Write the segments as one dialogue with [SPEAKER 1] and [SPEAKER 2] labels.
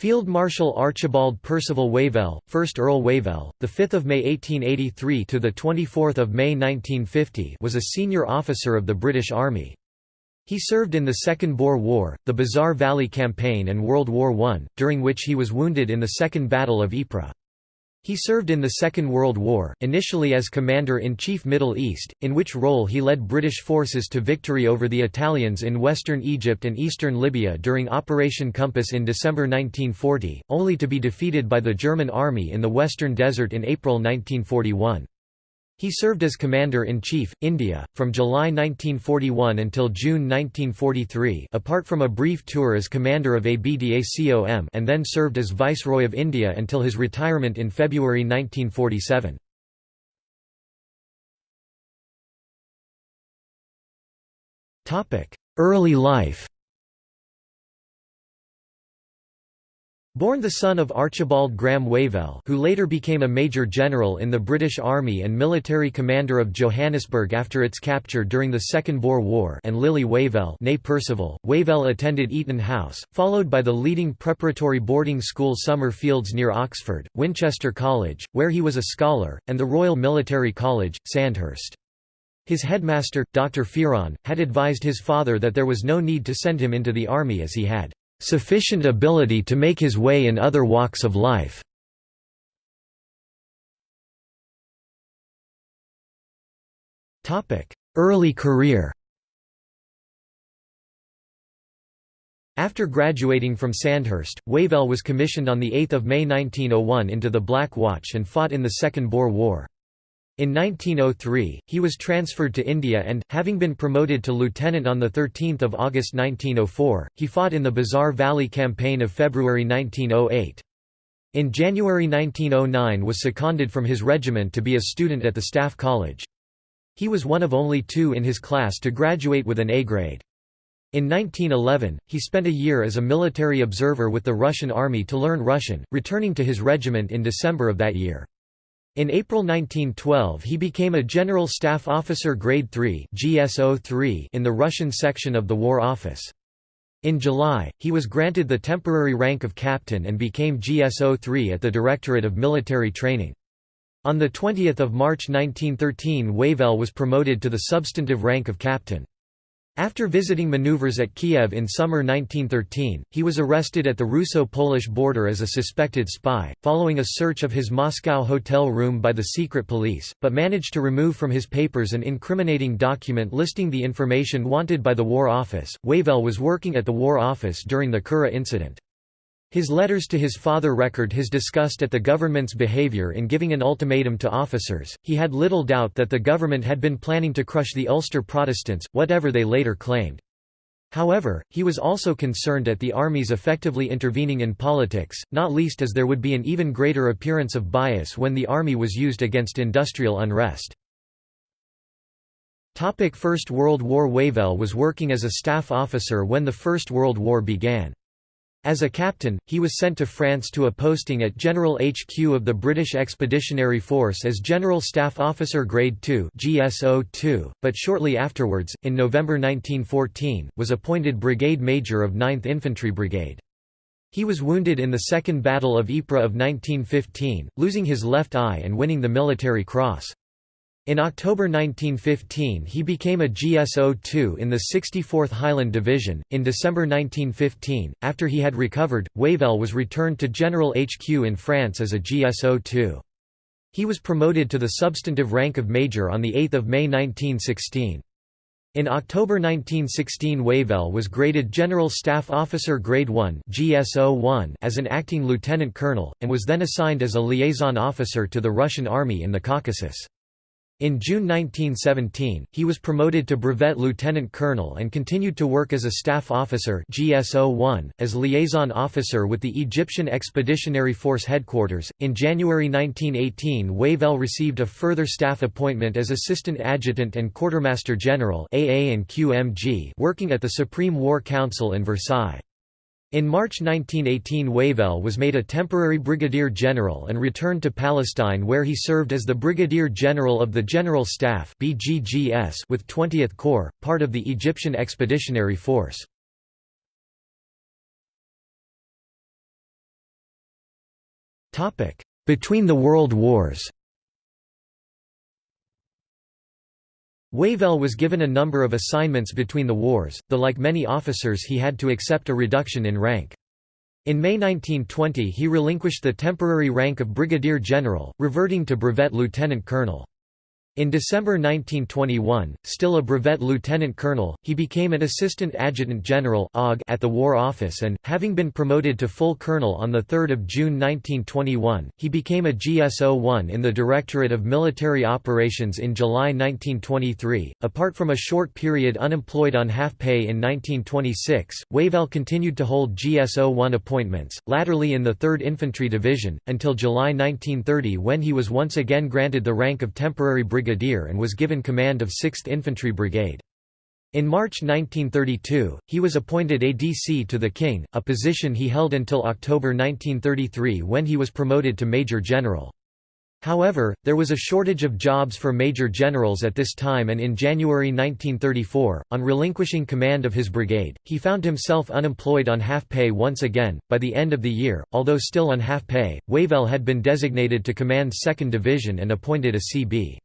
[SPEAKER 1] Field Marshal Archibald Percival Wavell, 1st Earl Wavell, the 5th of May 1883 to the 24th of May 1950, was a senior officer of the British Army. He served in the Second Boer War, the Bazar Valley Campaign and World War I, during which he was wounded in the Second Battle of Ypres. He served in the Second World War, initially as Commander-in-Chief Middle East, in which role he led British forces to victory over the Italians in western Egypt and eastern Libya during Operation Compass in December 1940, only to be defeated by the German army in the Western Desert in April 1941. He served as Commander-in-Chief, India, from July 1941 until June 1943 apart from a brief tour as Commander of ABDACOM and then served as Viceroy of India until his retirement in February 1947. Early life Born the son of Archibald Graham Wavell who later became a major general in the British Army and military commander of Johannesburg after its capture during the Second Boer War and Lily Wavell Percival, Wavell attended Eton House, followed by the leading preparatory boarding school Summer Fields near Oxford, Winchester College, where he was a scholar, and the Royal Military College, Sandhurst. His headmaster, Dr. Fearon, had advised his father that there was no need to send him into the army as he had sufficient ability to make his way in other walks of life. Early career After graduating from Sandhurst, Wavell was commissioned on 8 May 1901 into the Black Watch and fought in the Second Boer War. In 1903, he was transferred to India and, having been promoted to lieutenant on 13 August 1904, he fought in the Bazar Valley Campaign of February 1908. In January 1909 was seconded from his regiment to be a student at the Staff College. He was one of only two in his class to graduate with an A grade. In 1911, he spent a year as a military observer with the Russian army to learn Russian, returning to his regiment in December of that year. In April 1912 he became a General Staff Officer Grade 3 GSO in the Russian section of the War Office. In July, he was granted the temporary rank of captain and became GSO-3 at the Directorate of Military Training. On 20 March 1913 Wavell was promoted to the substantive rank of captain. After visiting maneuvers at Kiev in summer 1913, he was arrested at the Russo-Polish border as a suspected spy, following a search of his Moscow hotel room by the secret police, but managed to remove from his papers an incriminating document listing the information wanted by the War Office. Wavell was working at the War Office during the Curragh incident. His letters to his father record his disgust at the government's behavior in giving an ultimatum to officers. He had little doubt that the government had been planning to crush the Ulster Protestants, whatever they later claimed. However, he was also concerned at the army's effectively intervening in politics, not least as there would be an even greater appearance of bias when the army was used against industrial unrest. First World War Wavell was working as a staff officer when the First World War began. As a captain, he was sent to France to a posting at General HQ of the British Expeditionary Force as General Staff Officer Grade 2 GSO-2, but shortly afterwards, in November 1914, was appointed Brigade Major of 9th Infantry Brigade. He was wounded in the Second Battle of Ypres of 1915, losing his left eye and winning the Military Cross. In October 1915 he became a GSO-2 in the 64th Highland Division. In December 1915, after he had recovered, Wavell was returned to General HQ in France as a GSO-2. He was promoted to the substantive rank of Major on 8 May 1916. In October 1916 Wavell was graded General Staff Officer Grade 1 GSO-1 as an acting lieutenant colonel, and was then assigned as a liaison officer to the Russian Army in the Caucasus. In June 1917, he was promoted to brevet lieutenant colonel and continued to work as a staff officer GSO-1, as liaison officer with the Egyptian Expeditionary Force headquarters. In January 1918, Wavell received a further staff appointment as assistant adjutant and quartermaster general AA and QMG, working at the Supreme War Council in Versailles. In March 1918 Wavell was made a temporary brigadier general and returned to Palestine where he served as the brigadier general of the General Staff BGGS with 20th Corps, part of the Egyptian Expeditionary Force. Between the World Wars Wavell was given a number of assignments between the wars, though like many officers he had to accept a reduction in rank. In May 1920 he relinquished the temporary rank of brigadier general, reverting to brevet lieutenant colonel. In December 1921, still a brevet lieutenant colonel, he became an assistant adjutant general at the War Office and, having been promoted to full colonel on 3 June 1921, he became a GSO-1 in the Directorate of Military Operations in July 1923. Apart from a short period unemployed on half pay in 1926, Wavell continued to hold GSO-1 appointments, latterly in the 3rd Infantry Division, until July 1930 when he was once again granted the rank of temporary brigadier brigadier and was given command of 6th Infantry Brigade. In March 1932, he was appointed ADC to the King, a position he held until October 1933 when he was promoted to Major General. However, there was a shortage of jobs for major generals at this time and in January 1934, on relinquishing command of his brigade, he found himself unemployed on half pay once again. By the end of the year, although still on half pay, Wavell had been designated to command 2nd Division and appointed a CB.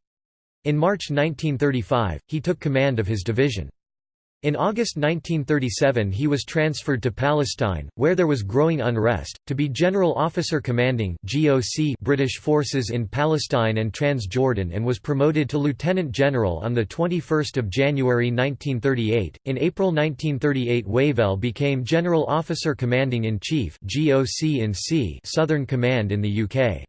[SPEAKER 1] In March 1935, he took command of his division. In August 1937 he was transferred to Palestine, where there was growing unrest, to be General Officer Commanding British forces in Palestine and Transjordan and was promoted to Lieutenant General on 21 January 1938. In April 1938 Wavell became General Officer Commanding in Southern Command in the UK.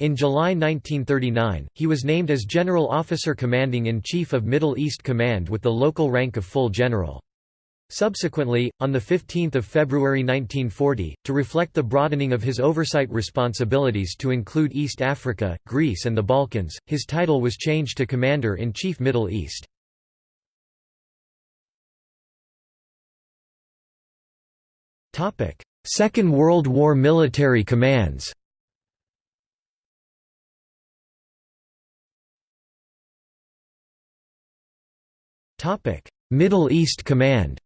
[SPEAKER 1] In July 1939, he was named as General Officer Commanding-in-Chief of Middle East Command with the local rank of full general. Subsequently, on 15 February 1940, to reflect the broadening of his oversight responsibilities to include East Africa, Greece and the Balkans, his title was changed to Commander-in-Chief Middle East. Second World War military commands Middle East Command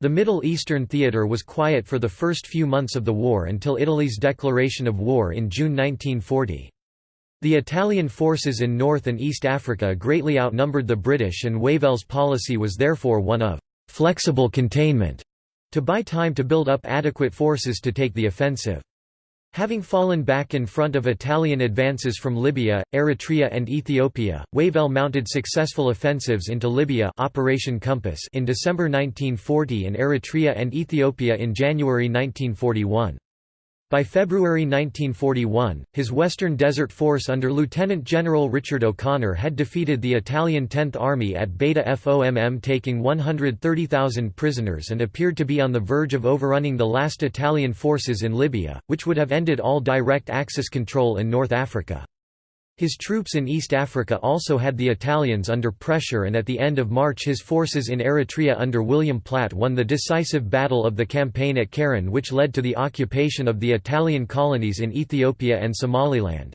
[SPEAKER 1] The Middle Eastern theater was quiet for the first few months of the war until Italy's declaration of war in June 1940. The Italian forces in North and East Africa greatly outnumbered the British and Wavell's policy was therefore one of «flexible containment» to buy time to build up adequate forces to take the offensive. Having fallen back in front of Italian advances from Libya, Eritrea and Ethiopia, Wavell mounted successful offensives into Libya Operation Compass in December 1940 and Eritrea and Ethiopia in January 1941. By February 1941, his Western Desert Force under Lieutenant General Richard O'Connor had defeated the Italian Tenth Army at Beda Fomm taking 130,000 prisoners and appeared to be on the verge of overrunning the last Italian forces in Libya, which would have ended all direct Axis control in North Africa. His troops in East Africa also had the Italians under pressure and at the end of March his forces in Eritrea under William Platt won the decisive battle of the campaign at Keren which led to the occupation of the Italian colonies in Ethiopia and Somaliland.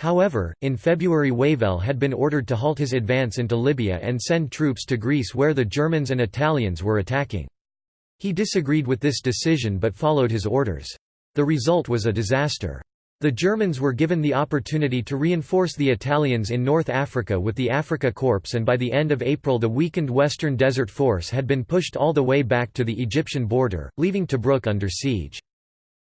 [SPEAKER 1] However, in February Wavell had been ordered to halt his advance into Libya and send troops to Greece where the Germans and Italians were attacking. He disagreed with this decision but followed his orders. The result was a disaster. The Germans were given the opportunity to reinforce the Italians in North Africa with the Afrika Korps and by the end of April the weakened Western Desert Force had been pushed all the way back to the Egyptian border, leaving Tobruk under siege.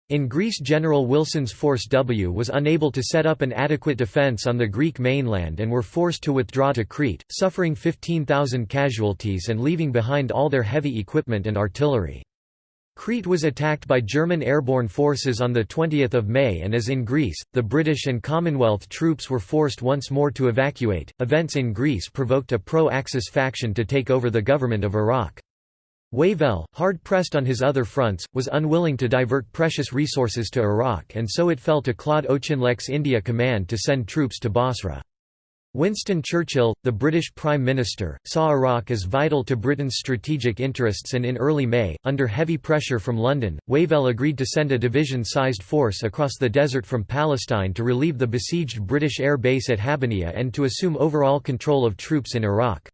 [SPEAKER 1] In Greece General Wilson's Force W was unable to set up an adequate defence on the Greek mainland and were forced to withdraw to Crete, suffering 15,000 casualties and leaving behind all their heavy equipment and artillery. Crete was attacked by German airborne forces on 20 May and as in Greece, the British and Commonwealth troops were forced once more to evacuate. Events in Greece provoked a pro-Axis faction to take over the government of Iraq. Wavell, hard-pressed on his other fronts, was unwilling to divert precious resources to Iraq and so it fell to Claude Auchinleck's India Command to send troops to Basra. Winston Churchill, the British Prime Minister, saw Iraq as vital to Britain's strategic interests and in early May, under heavy pressure from London, Wavell agreed to send a division-sized force across the desert from Palestine to relieve the besieged British air base at Habbaniyah and to assume overall control of troops in Iraq.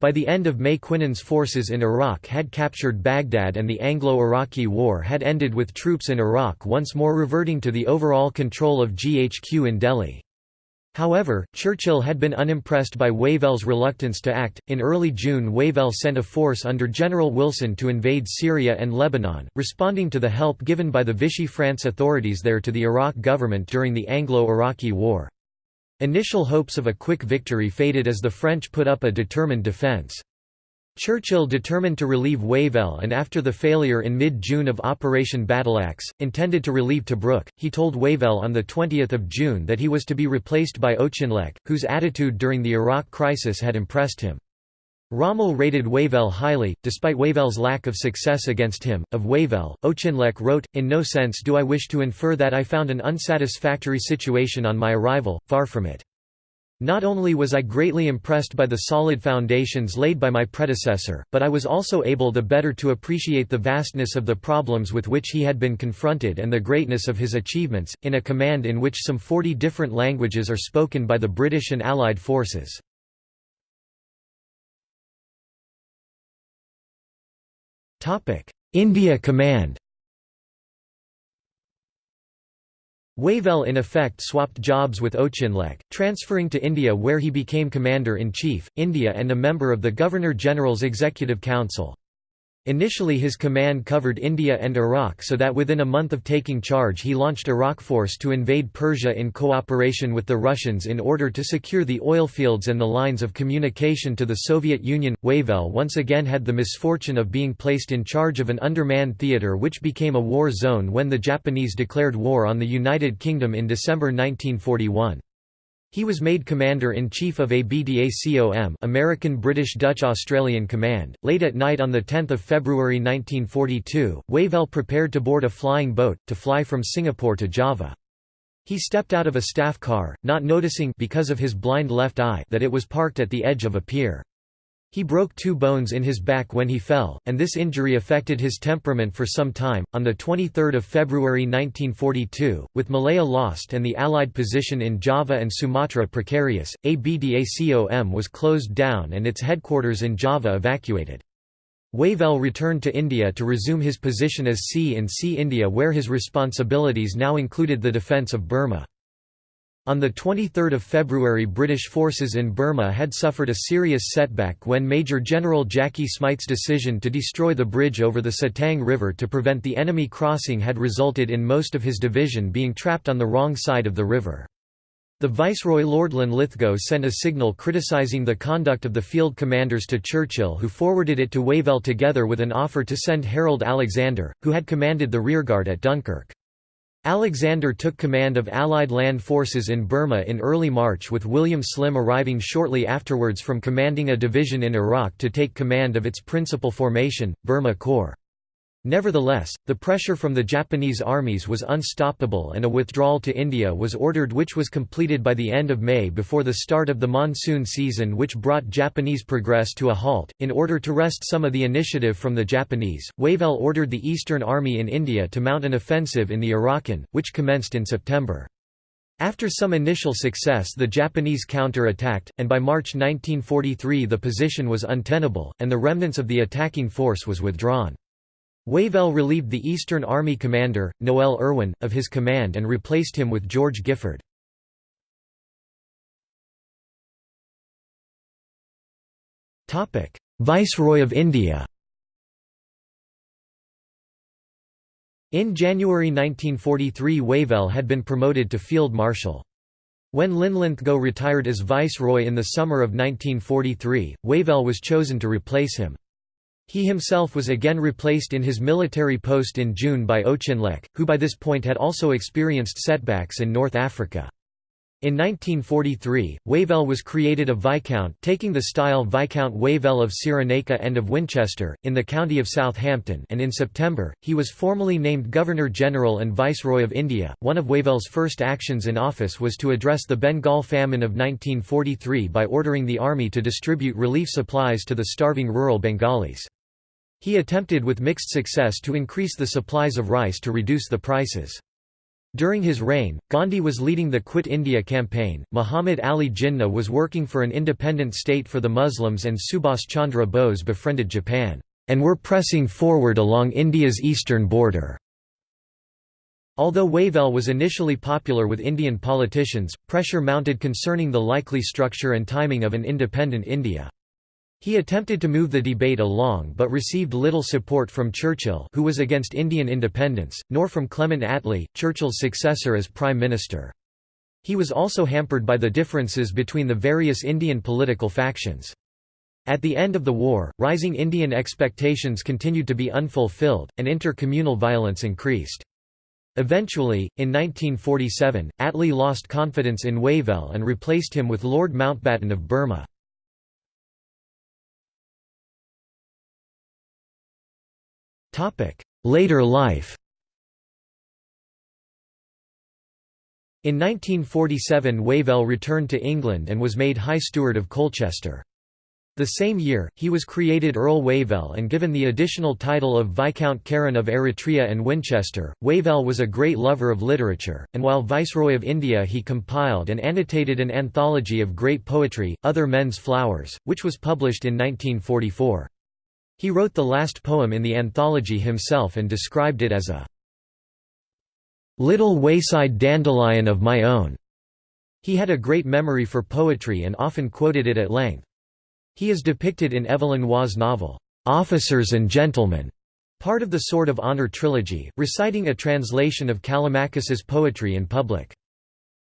[SPEAKER 1] By the end of May Quinan's forces in Iraq had captured Baghdad and the Anglo-Iraqi War had ended with troops in Iraq once more reverting to the overall control of GHQ in Delhi. However, Churchill had been unimpressed by Wavell's reluctance to act. In early June, Wavell sent a force under General Wilson to invade Syria and Lebanon, responding to the help given by the Vichy France authorities there to the Iraq government during the Anglo-Iraqi War. Initial hopes of a quick victory faded as the French put up a determined defence. Churchill determined to relieve Wavell and after the failure in mid-June of Operation Battleaxe, intended to relieve Tobruk, he told Wavell on 20 June that he was to be replaced by Auchinleck, whose attitude during the Iraq crisis had impressed him. Rommel rated Wavell highly, despite Wavell's lack of success against him. Of Wavell, Auchinleck wrote, In no sense do I wish to infer that I found an unsatisfactory situation on my arrival, far from it. Not only was I greatly impressed by the solid foundations laid by my predecessor, but I was also able the better to appreciate the vastness of the problems with which he had been confronted and the greatness of his achievements, in a command in which some 40 different languages are spoken by the British and Allied forces. India Command Wavell in effect swapped jobs with Auchinleck, transferring to India where he became Commander-in-Chief, India and a member of the Governor-General's Executive Council. Initially his command covered India and Iraq so that within a month of taking charge he launched Iraq Force to invade Persia in cooperation with the Russians in order to secure the oil fields and the lines of communication to the Soviet Union. Wavell once again had the misfortune of being placed in charge of an undermanned theatre which became a war zone when the Japanese declared war on the United Kingdom in December 1941. He was made Commander-in-Chief of ABDACOM American British Dutch Australian Command. Late at night on 10 February 1942, Wavell prepared to board a flying boat, to fly from Singapore to Java. He stepped out of a staff car, not noticing because of his blind left eye that it was parked at the edge of a pier. He broke two bones in his back when he fell, and this injury affected his temperament for some time. On the 23rd of February 1942, with Malaya lost and the Allied position in Java and Sumatra precarious, ABDACOM was closed down and its headquarters in Java evacuated. Wavell returned to India to resume his position as C in C India where his responsibilities now included the defence of Burma. On 23 February British forces in Burma had suffered a serious setback when Major General Jackie Smyth's decision to destroy the bridge over the Sittang River to prevent the enemy crossing had resulted in most of his division being trapped on the wrong side of the river. The Viceroy Lord Linlithgow sent a signal criticising the conduct of the field commanders to Churchill who forwarded it to Wavell together with an offer to send Harold Alexander, who had commanded the rearguard at Dunkirk. Alexander took command of Allied land forces in Burma in early March with William Slim arriving shortly afterwards from commanding a division in Iraq to take command of its principal formation, Burma Corps. Nevertheless, the pressure from the Japanese armies was unstoppable and a withdrawal to India was ordered which was completed by the end of May before the start of the monsoon season which brought Japanese progress to a halt. In order to wrest some of the initiative from the Japanese, Wavell ordered the Eastern Army in India to mount an offensive in the Arakan, which commenced in September. After some initial success the Japanese counter-attacked, and by March 1943 the position was untenable, and the remnants of the attacking force was withdrawn. Wavell relieved the Eastern Army commander, Noel Irwin, of his command and replaced him with George Giffard. Viceroy of India In January 1943 Wavell had been promoted to Field Marshal. When Linlithgow retired as Viceroy in the summer of 1943, Wavell was chosen to replace him. He himself was again replaced in his military post in June by Auchinleck, who by this point had also experienced setbacks in North Africa. In 1943, Wavell was created a Viscount taking the style Viscount Wavell of Cyrenaica and of Winchester, in the county of Southampton and in September, he was formally named Governor-General and Viceroy of India. One of Wavell's first actions in office was to address the Bengal famine of 1943 by ordering the army to distribute relief supplies to the starving rural Bengalis. He attempted with mixed success to increase the supplies of rice to reduce the prices. During his reign, Gandhi was leading the Quit India campaign, Muhammad Ali Jinnah was working for an independent state for the Muslims and Subhas Chandra Bose befriended Japan, and were pressing forward along India's eastern border. Although Wavell was initially popular with Indian politicians, pressure mounted concerning the likely structure and timing of an independent India. He attempted to move the debate along but received little support from Churchill who was against Indian independence, nor from Clement Attlee, Churchill's successor as Prime Minister. He was also hampered by the differences between the various Indian political factions. At the end of the war, rising Indian expectations continued to be unfulfilled, and inter-communal violence increased. Eventually, in 1947, Attlee lost confidence in Wavell and replaced him with Lord Mountbatten of Burma. Later life In 1947 Wavell returned to England and was made High Steward of Colchester. The same year, he was created Earl Wavell and given the additional title of Viscount Keren of Eritrea and Winchester. Wavell was a great lover of literature, and while Viceroy of India he compiled and annotated an anthology of great poetry, Other Men's Flowers, which was published in 1944. He wrote the last poem in the anthology himself and described it as a little wayside dandelion of my own. He had a great memory for poetry and often quoted it at length. He is depicted in Evelyn Waugh's novel, Officers and Gentlemen, part of the Sword of Honor trilogy, reciting a translation of Callimachus's poetry in public.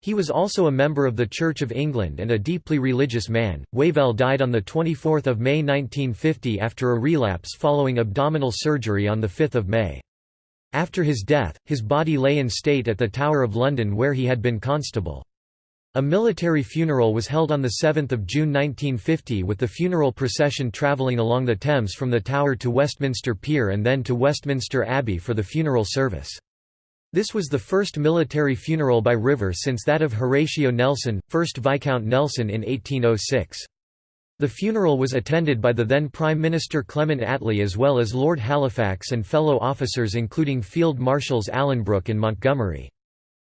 [SPEAKER 1] He was also a member of the Church of England and a deeply religious man. Wavell died on 24 May 1950 after a relapse following abdominal surgery on 5 May. After his death, his body lay in state at the Tower of London where he had been constable. A military funeral was held on 7 June 1950 with the funeral procession travelling along the Thames from the Tower to Westminster Pier and then to Westminster Abbey for the funeral service. This was the first military funeral by river since that of Horatio Nelson, 1st Viscount Nelson in 1806. The funeral was attended by the then Prime Minister Clement Attlee as well as Lord Halifax and fellow officers including Field Marshals Alanbrooke and Montgomery.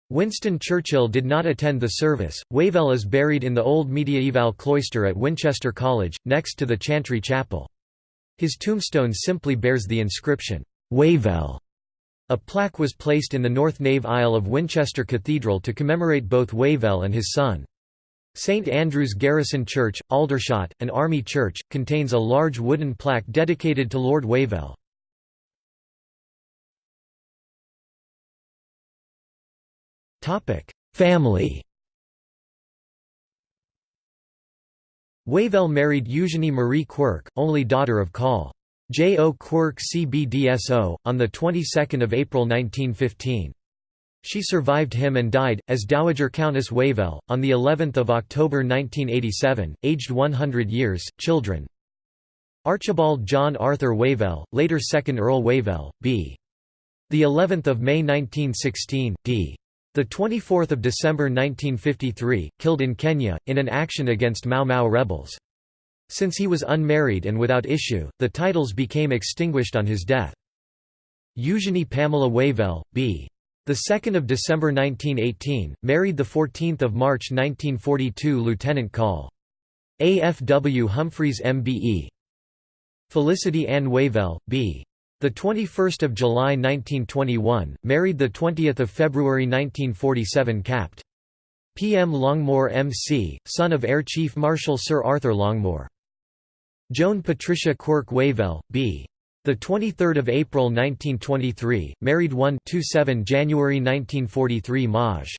[SPEAKER 1] Winston Churchill did not attend the service. Wavell is buried in the old mediaeval cloister at Winchester College, next to the Chantry Chapel. His tombstone simply bears the inscription, Wavell. A plaque was placed in the north nave aisle of Winchester Cathedral to commemorate both Wavell and his son. St Andrew's Garrison Church, Aldershot, an army church, contains a large wooden plaque dedicated to Lord Wavell. Family Wavell married Eugenie Marie Quirk, only daughter of Col. J. O. Quirk CBDSO, on the 22nd of April 1915. She survived him and died, as Dowager Countess Wavell, on the 11th of October 1987, aged 100 years. Children Archibald John Arthur Wavell, later 2nd Earl Wavell, b. The 11th of May 1916, d. The 24th of December 1953, killed in Kenya in an action against Mau Mau rebels. Since he was unmarried and without issue, the titles became extinguished on his death. Eugenie Pamela Wavell, b. The 2nd of December 1918, married the 14th of March 1942 Lieutenant Col. A. F. W. Humphreys MBE. Felicity Ann Wavell, b. The 21st of July 1921, married the 20th of February 1947 Capt. P. M. Longmore M.C., son of Air Chief Marshal Sir Arthur Longmore. Joan Patricia Quirk Wavell, b. The 23rd of April 1923, married 1 27 January 1943 Maj.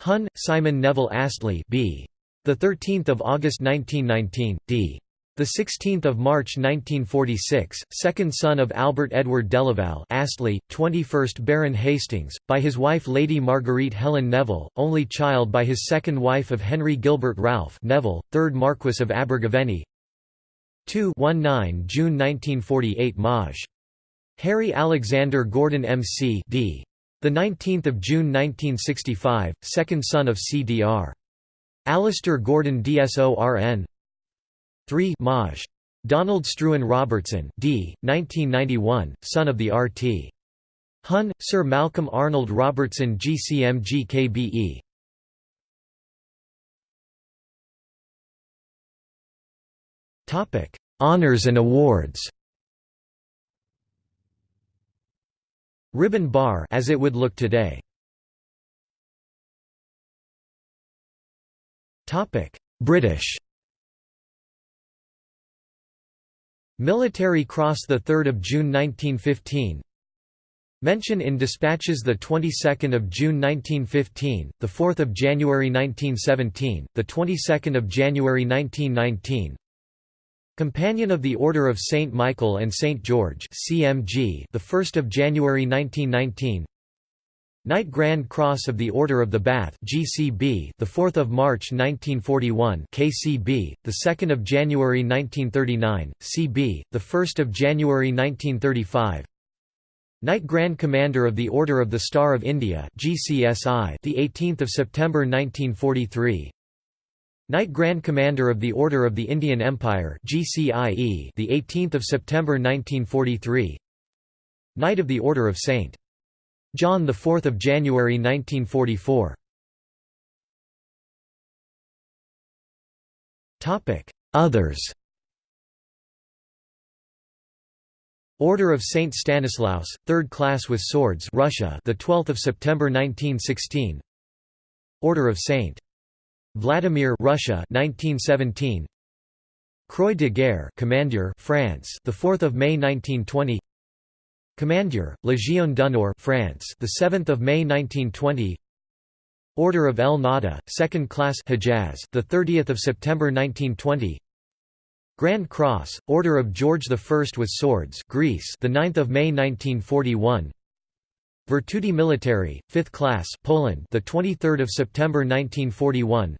[SPEAKER 1] Hun, Simon Neville Astley, b. The 13th of August 1919, d. The 16th of March 1946, second son of Albert Edward Delaval Astley, 21st Baron Hastings, by his wife Lady Marguerite Helen Neville, only child by his second wife of Henry Gilbert Ralph Neville, 3rd Marquess of Abergavenny, 2 19 June 1948 Maj. Harry Alexander Gordon MC d. The 19th of June 1965, second son of CDR. Alistair Gordon DSORN 3 Maj. Donald Struan Robertson d. 1991, son of the RT. Hun, Sir Malcolm Arnold Robertson GCMG Honours and awards Ribbon bar as it would look today. Topic: British. Military Cross the 3rd of June 1915. Mention in dispatches the 22nd of June 1915, the 4th of January 1917, the 22nd of January 1919, Companion of the Order of St. Michael and St. George CMG the 1st of January 1919 Knight Grand Cross of the Order of the Bath GCB the 4th of March 1941 KCB the 2nd of January 1939 CB the 1st of January 1935 Knight Grand Commander of the Order of the Star of India GCSI the 18th of September 1943 Knight Grand Commander of the Order of the Indian Empire GCIE the 18th of September 1943 Knight of the Order of St John the 4th of January 1944 Topic Others. Order of Saint Stanislaus 3rd class with swords Russia the 12th of September 1916 Order of Saint Vladimir Russia 1917 Croix de Guerre Commander France the 4th of May 1920 Commander Légion d'honneur France the 7th of May 1920 Order of El Nahda second class Hejaz the 30th of September 1920 Grand Cross Order of George I with swords Greece the 9th of May 1941 Virtuti Militari 5th class Poland the 23rd of September 1941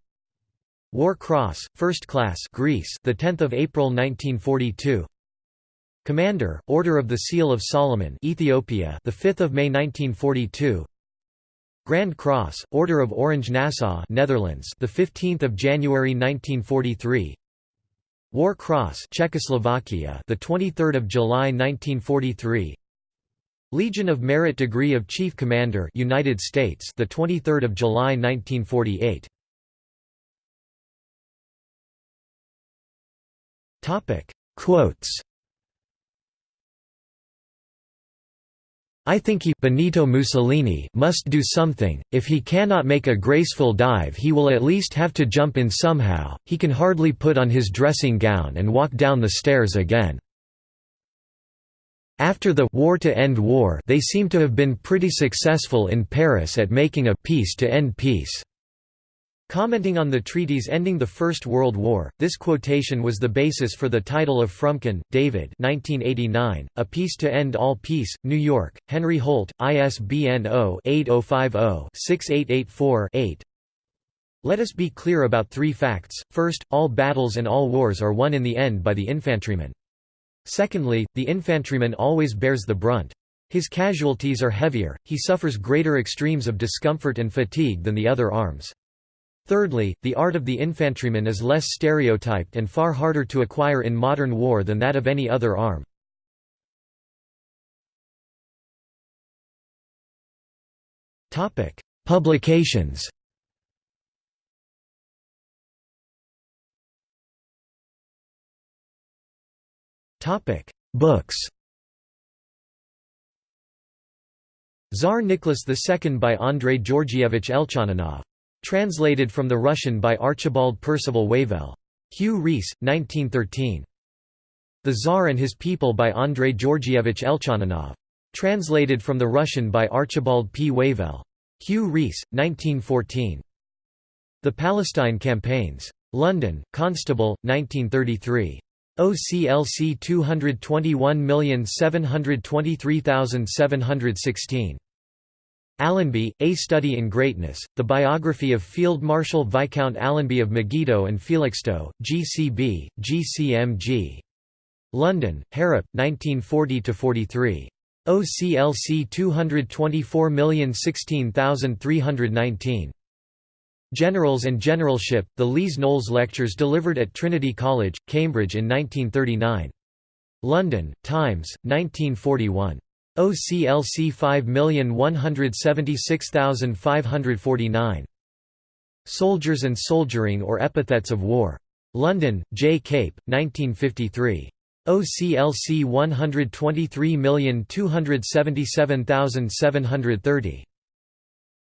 [SPEAKER 1] War Cross, First Class Greece, the 10th of April 1942. Commander, Order of the Seal of Solomon, Ethiopia, the 5th of May 1942. Grand Cross, Order of Orange Nassau, Netherlands, the 15th of January 1943. War Cross, Czechoslovakia, the 23rd of July 1943. Legion of Merit Degree of Chief Commander, United States, the 23rd of July 1948. Topic Quotes I think he Benito Mussolini must do something, if he cannot make a graceful dive he will at least have to jump in somehow, he can hardly put on his dressing gown and walk down the stairs again. After the war to end war they seem to have been pretty successful in Paris at making a peace to end peace. Commenting on the treaties ending the First World War, this quotation was the basis for the title of Fromkin, David 1989, A Peace to End All Peace, New York, Henry Holt, ISBN 0-8050-6884-8 Let us be clear about three facts, first, all battles and all wars are won in the end by the infantryman. Secondly, the infantryman always bears the brunt. His casualties are heavier, he suffers greater extremes of discomfort and fatigue than the other arms. Thirdly, the art of the infantryman is less stereotyped and far harder to acquire in modern war than that of any other arm. Publications. Books. Tsar Nicholas II by Andrei Georgievich Elchaninov Translated from the Russian by Archibald Percival Wavell. Hugh Rees, 1913. The Tsar and His People by Andrei Georgievich Elchaninov. Translated from the Russian by Archibald P. Wavell. Hugh Rees, 1914. The Palestine Campaigns. London, Constable, 1933. OCLC 221723716. Allenby, A Study in Greatness, The Biography of Field Marshal Viscount Allenby of Megiddo and Felixstowe, GCB, GCMG. London, Harrap, 1940–43. OCLC 224016319. Generals and Generalship, The Lees Knowles Lectures delivered at Trinity College, Cambridge in 1939. London, Times, 1941. OCLC 5176549. Soldiers and Soldiering or Epithets of War. London, J. Cape, 1953. OCLC 123277730.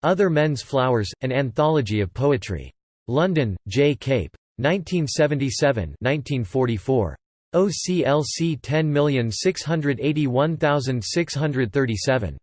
[SPEAKER 1] Other Men's Flowers, An Anthology of Poetry. London, J. Cape. 1977 1944. OCLC 10681637.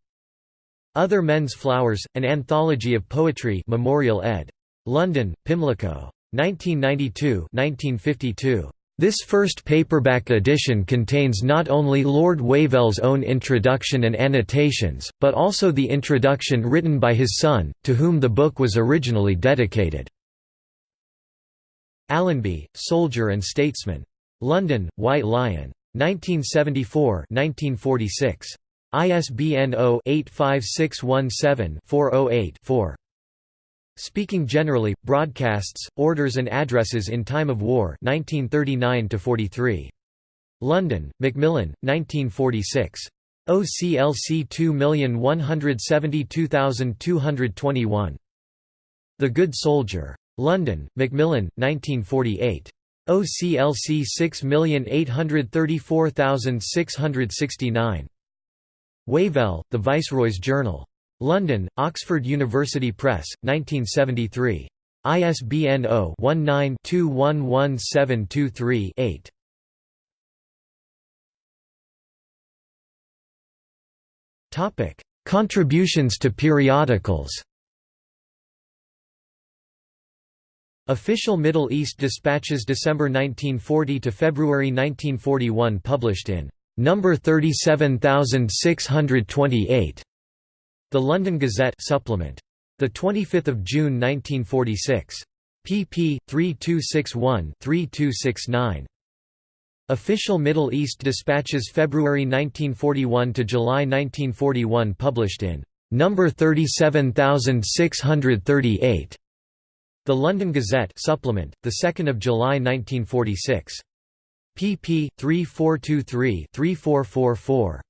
[SPEAKER 1] Other Men's Flowers, An Anthology of Poetry Memorial ed. London, Pimlico. 1992 1952. This first paperback edition contains not only Lord Wavell's own introduction and annotations, but also the introduction written by his son, to whom the book was originally dedicated. Allenby, Soldier and Statesman. London, White Lion. 1974–1946. ISBN 0-85617-408-4. Speaking Generally, Broadcasts, Orders and Addresses in Time of War 1939 43. London, Macmillan, 1946. OCLC 2172221. The Good Soldier. London, Macmillan, 1948. OCLC 6834669. Wavell, The Viceroy's Journal. London, Oxford University Press, 1973. ISBN 0-19-211723-8. Contributions to periodicals Official Middle East Dispatches December 1940 to February 1941 published in number 37628 The London Gazette supplement. The 25th of June 1946 pp 3261-3269 Official Middle East Dispatches February 1941 to July 1941 published in number 37638 the London Gazette supplement, the 2nd of July 1946. pp. 3423-3444.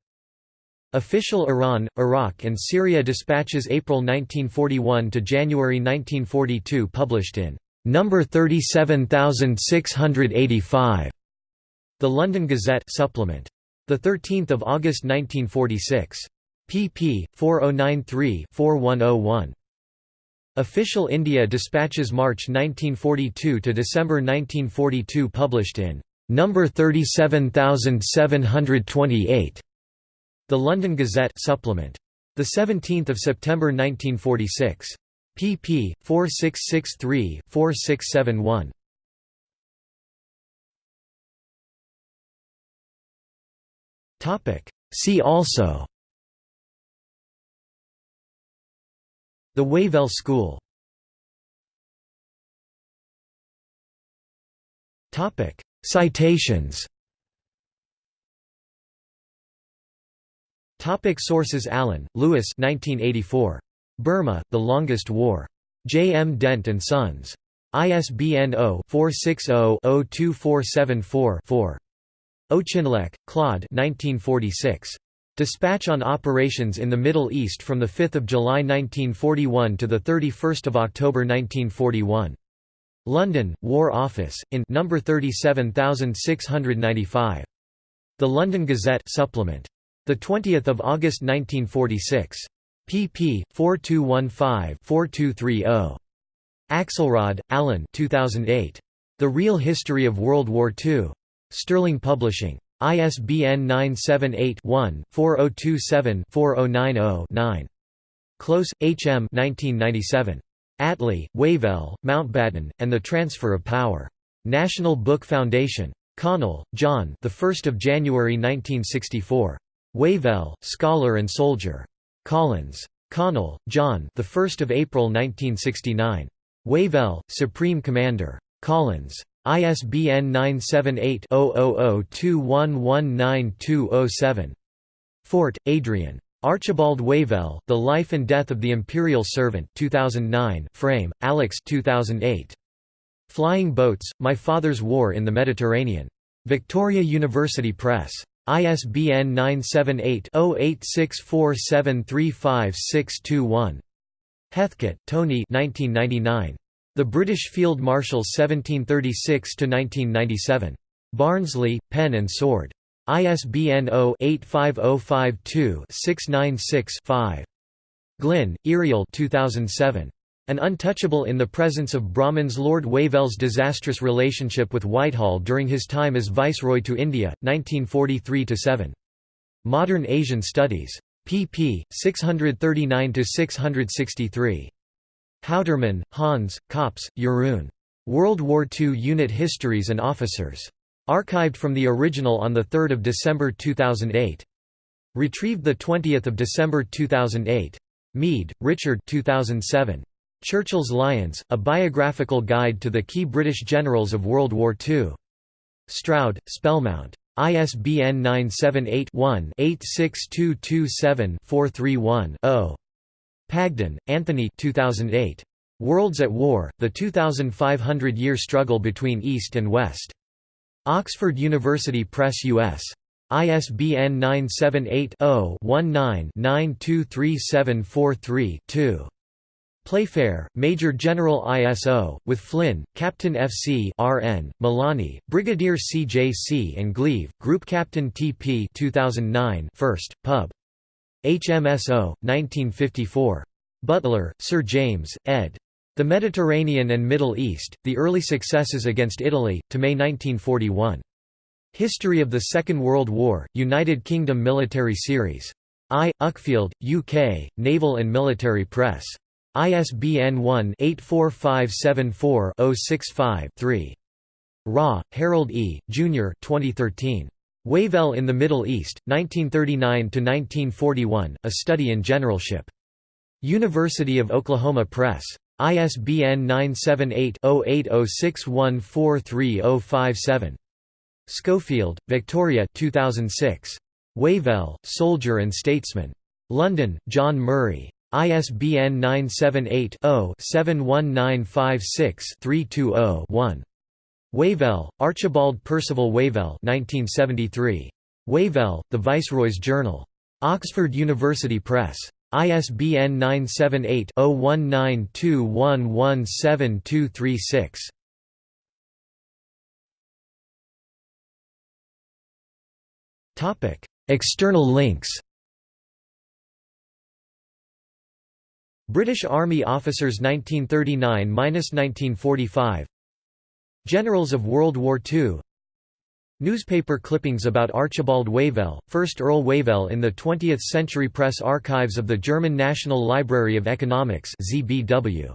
[SPEAKER 1] Official Iran, Iraq and Syria dispatches April 1941 to January 1942 published in number 37685. The London Gazette supplement. The 13th of August 1946. pp. 4093-4101. Official India Dispatches March 1942 to December 1942 published in number 37728 The London Gazette supplement. The 17th of September 1946 pp 4663-4671 Topic. See also The Wavell School Citations Topic sources Allen, Lewis 1984. Burma, The Longest War. J. M. Dent and Sons. ISBN 0-460-02474-4. Auchinleck, Claude 1946. Dispatch on Operations in the Middle East from 5 July 1941 to 31 October 1941. London, War Office, in number 37695. The London Gazette supplement. The 20th of August 1946. pp. 4215-4230. Axelrod, Alan 2008. The Real History of World War II. Sterling Publishing. ISBN 978-1-4027-4090-9. Close, H. M. 1997. Attlee, Wavell, Mountbatten, and the Transfer of Power. National Book Foundation. Connell, John. The 1st of January 1964. Wavell, Scholar and Soldier. Collins. Connell, John. The 1st of April 1969. Wavell, Supreme Commander. Collins. ISBN 978-0002119207. Fort, Adrian. Archibald Wavell, The Life and Death of the Imperial Servant 2009, Frame, Alex 2008. Flying Boats, My Father's War in the Mediterranean. Victoria University Press. ISBN 978-0864735621. Heathcote, Tony The British Field Marshals 1736–1997. Barnsley, Pen and Sword. ISBN 0-85052-696-5. Glynn, Irial 2007. An Untouchable in the Presence of Brahmins Lord Wavell's disastrous relationship with Whitehall during his time as Viceroy to India, 1943–7. Modern Asian Studies. pp. 639–663. Houterman, Hans, Koppes, Jeroen. World War II Unit Histories and Officers. Archived from the original on 3 December 2008. Retrieved 20 December 2008. Mead, Richard 2007. Churchill's Lions, A Biographical Guide to the Key British Generals of World War II. Stroud, Spellmount. ISBN 978-1-86227-431-0. Pagden, Anthony 2008. Worlds at War, The 2500-Year Struggle Between East and West. Oxford University Press US. ISBN 978-0-19-923743-2. Playfair, Major General ISO, with Flynn, Captain FC RN, Molony, Brigadier CJC and Gleave, Group Captain TP 2009 1st, Pub. HMSO, 1954. Butler, Sir James, ed. The Mediterranean and Middle East, The Early Successes Against Italy, to May 1941. History of the Second World War, United Kingdom Military Series. I. Uckfield, UK, Naval and Military Press. ISBN 1-84574-065-3. Raugh, Harold E., Jr. 2013. Wavell in the Middle East, 1939–1941, A Study in Generalship. University of Oklahoma Press. ISBN 978-0806143057. Schofield, Victoria 2006. Wavell, Soldier and Statesman. London, John Murray. ISBN 978-0-71956-320-1. Wavell, Archibald Percival Wavell 1973. Wavell, The Viceroy's Journal. Oxford University Press. ISBN 978-0192117236. External links British Army officers 1939–1945 Generals of World War II Newspaper clippings about Archibald Wavell, 1st Earl Wavell in the 20th Century Press Archives of the German National Library of Economics ZBW.